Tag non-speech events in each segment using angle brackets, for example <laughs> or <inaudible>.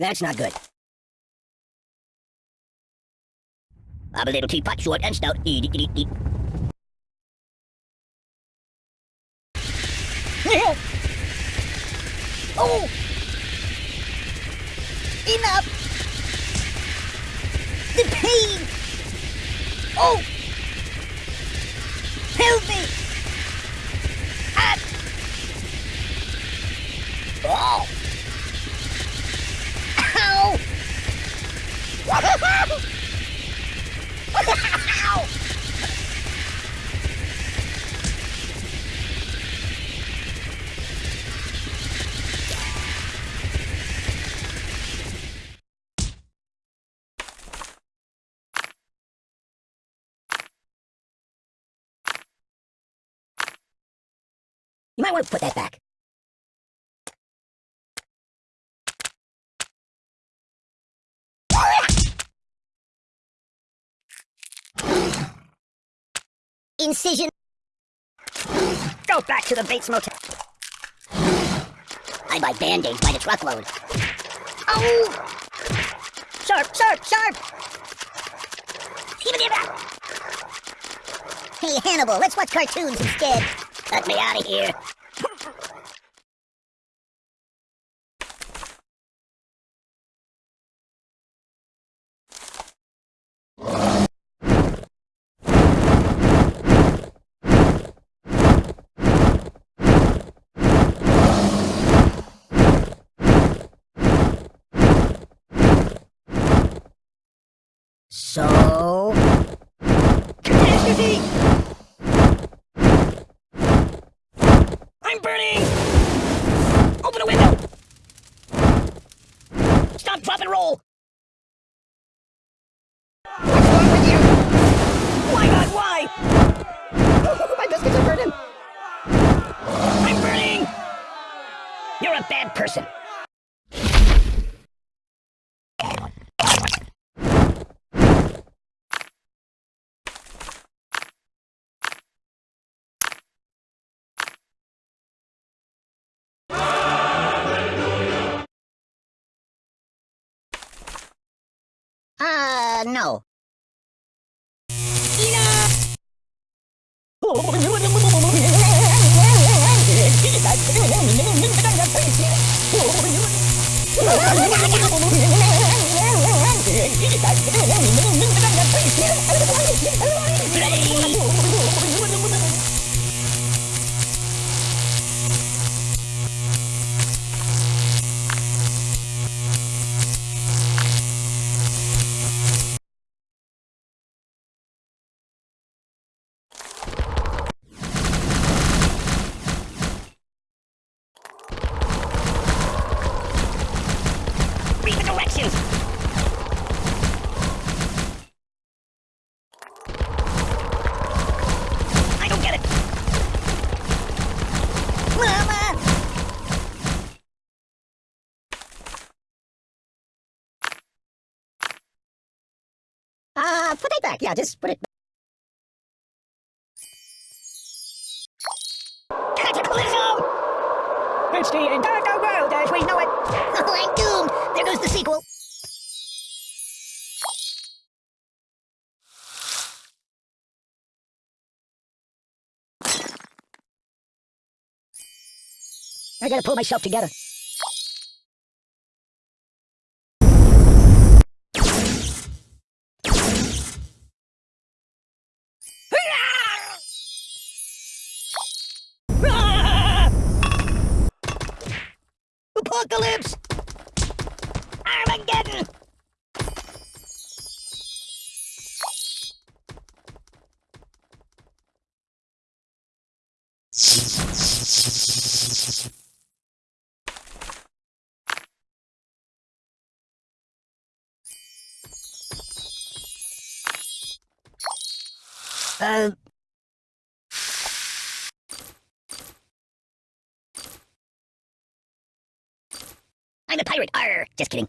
That's not good. I'm a little teapot, short and stout. Eat, eat, eat, eat. <laughs> oh! Enough! The pain! Oh! Want to put that back. Incision. Go back to the Bates Motel. I buy band-aids by the truckload. Oh! Sharp, sharp, sharp! Hey, Hannibal, let's watch cartoons instead. Cut me out of here. So... Catastrophe! I'm burning! Open a window! Stop, drop, and roll! What's wrong with you? Why not? Why? My biscuits are burning! I'm burning! You're a bad person. No. Read <laughs> the directions! I don't get it! Mama! Uh, put it back. Yeah, just put it back. Cataclysm! It's the I gotta pull myself together. Apocalypse! Uh... I'm a pirate! Arr! Just kidding.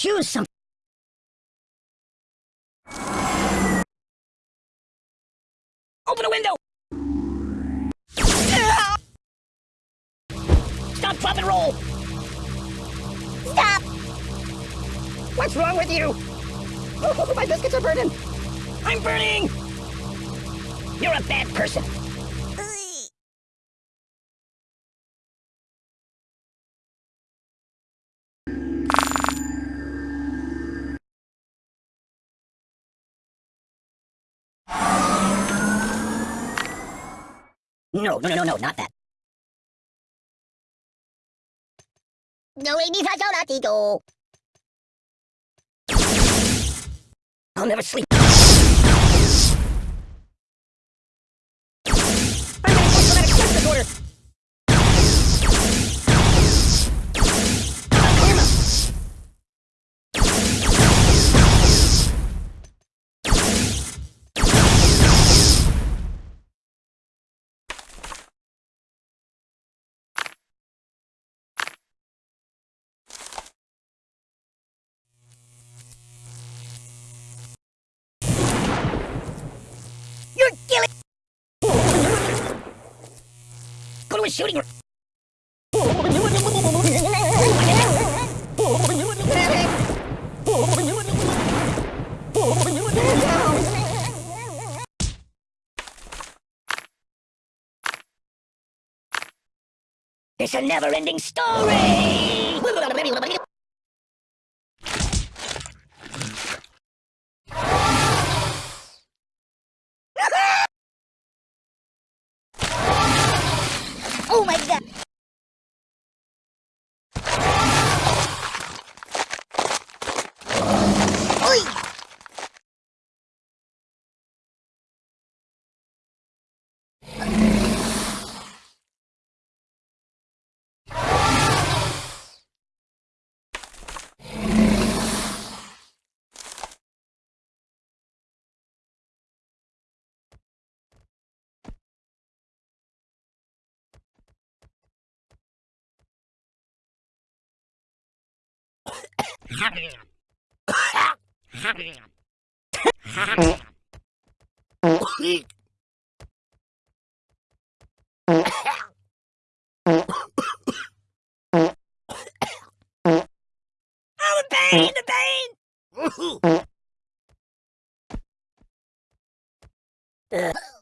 Choose some. Open a window! Stop, drop, and roll! Stop! What's wrong with you? Oh, <laughs> my biscuits are burning! I'm burning! You're a bad person! No, no, no, no, no, not that. I'll never sleep. Shooting range. It's a never-ending story! Oh my god! Oi! Oh, the Oh, pain! The pain! Ugh.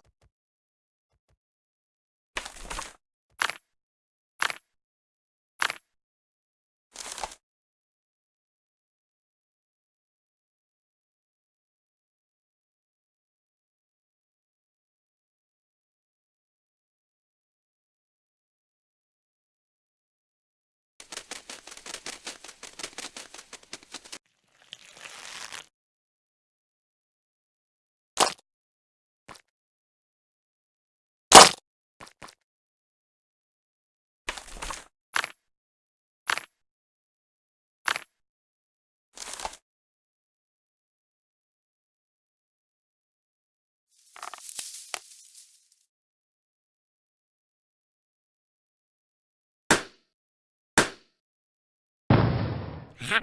Ow!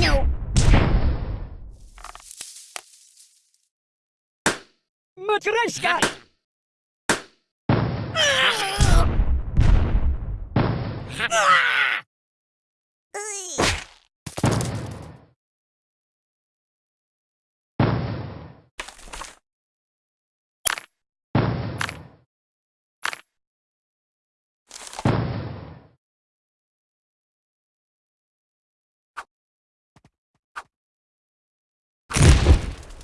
No. Matryoshka!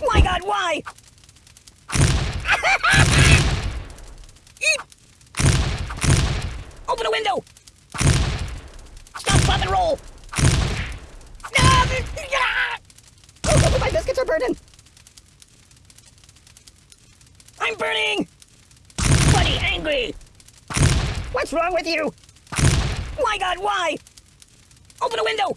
My god, why? Open a window! Stop, drop, and roll! Oh, my biscuits are burning! I'm burning! Bloody angry! What's wrong with you? My god, why? Open a window!